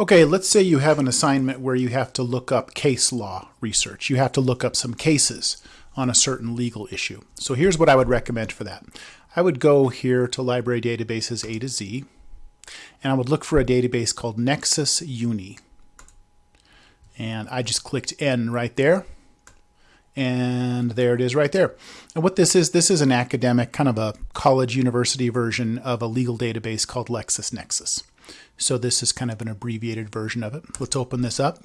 Okay, let's say you have an assignment where you have to look up case law research. You have to look up some cases on a certain legal issue. So here's what I would recommend for that. I would go here to library databases A to Z, and I would look for a database called Nexis Uni. And I just clicked N right there. And there it is right there. And what this is, this is an academic, kind of a college university version of a legal database called LexisNexis. So this is kind of an abbreviated version of it. Let's open this up.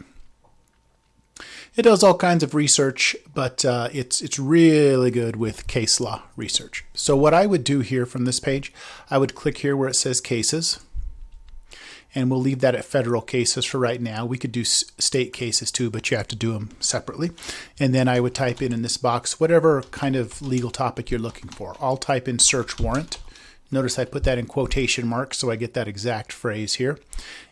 It does all kinds of research, but uh, it's it's really good with case law research. So what I would do here from this page, I would click here where it says cases, and we'll leave that at federal cases for right now. We could do state cases too, but you have to do them separately. And then I would type in in this box whatever kind of legal topic you're looking for. I'll type in search warrant Notice I put that in quotation marks so I get that exact phrase here.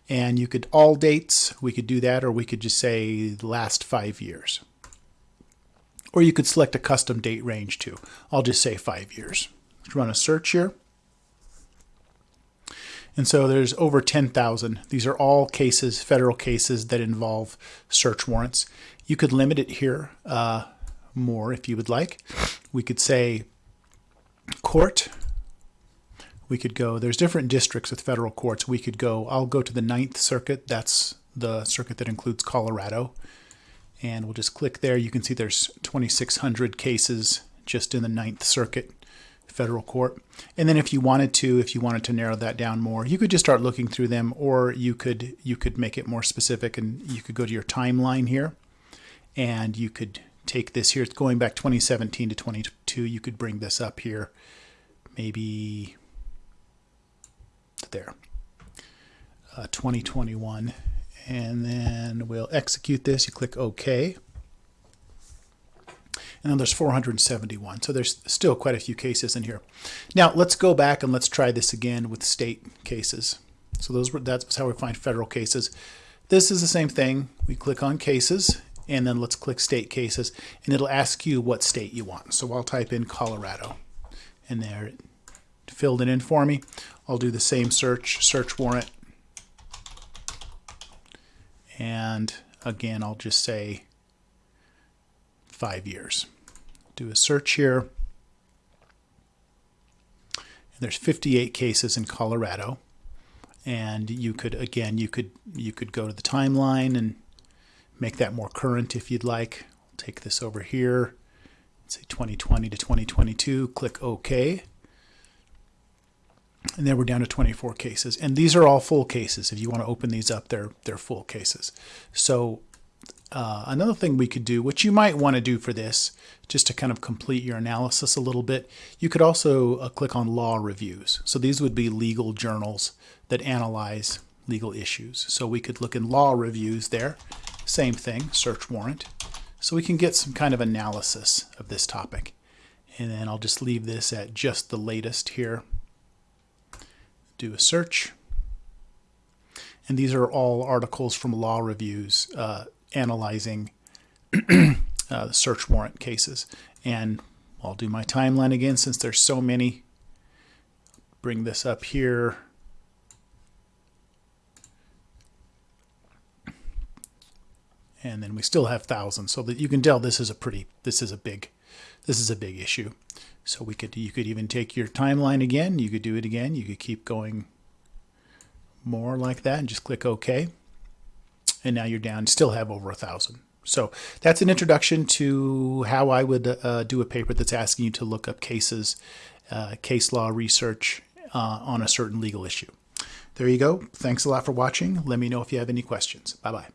And you could all dates, we could do that, or we could just say last five years. Or you could select a custom date range too. I'll just say five years. Let's run a search here. And so there's over 10,000. These are all cases, federal cases that involve search warrants. You could limit it here uh, more if you would like. We could say court we could go, there's different districts with federal courts. We could go, I'll go to the Ninth Circuit. That's the circuit that includes Colorado. And we'll just click there. You can see there's 2,600 cases just in the Ninth Circuit federal court. And then if you wanted to, if you wanted to narrow that down more, you could just start looking through them or you could you could make it more specific and you could go to your timeline here and you could take this here. It's going back 2017 to 22. You could bring this up here maybe there. Uh, 2021. And then we'll execute this. You click OK. And then there's 471. So there's still quite a few cases in here. Now let's go back and let's try this again with state cases. So those were, that's how we find federal cases. This is the same thing. We click on cases and then let's click state cases and it'll ask you what state you want. So I'll type in Colorado and there it filled it in for me. I'll do the same search, search warrant. And again, I'll just say five years. Do a search here. And there's 58 cases in Colorado. And you could, again, you could, you could go to the timeline and make that more current if you'd like. I'll take this over here, say 2020 to 2022, click OK and then we're down to 24 cases. And these are all full cases. If you want to open these up, they're, they're full cases. So uh, another thing we could do, which you might want to do for this, just to kind of complete your analysis a little bit, you could also uh, click on law reviews. So these would be legal journals that analyze legal issues. So we could look in law reviews there. Same thing, search warrant. So we can get some kind of analysis of this topic. And then I'll just leave this at just the latest here do a search. And these are all articles from law reviews uh, analyzing uh, search warrant cases. And I'll do my timeline again since there's so many. Bring this up here. And then we still have thousands, so that you can tell this is a pretty, this is a big, this is a big issue. So we could you could even take your timeline again. You could do it again. You could keep going more like that and just click OK. And now you're down. Still have over a thousand. So that's an introduction to how I would uh, do a paper that's asking you to look up cases, uh, case law research uh, on a certain legal issue. There you go. Thanks a lot for watching. Let me know if you have any questions. Bye bye.